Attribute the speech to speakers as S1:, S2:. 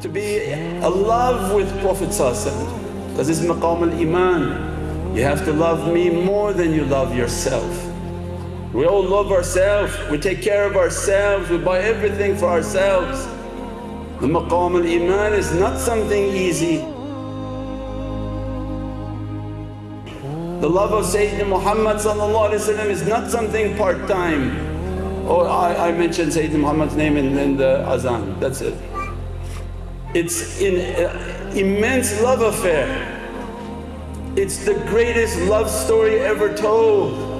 S1: to be a love with Prophet because it's maqam al-iman. You have to love me more than you love yourself. We all love ourselves, we take care of ourselves, we buy everything for ourselves. The maqam al-iman is not something easy. The love of Sayyidina Muhammad is not something part-time. Oh I, I mentioned Sayyidina Muhammad's name in, in the azan, that's it. It's an uh, immense love affair. It's the greatest love story ever told.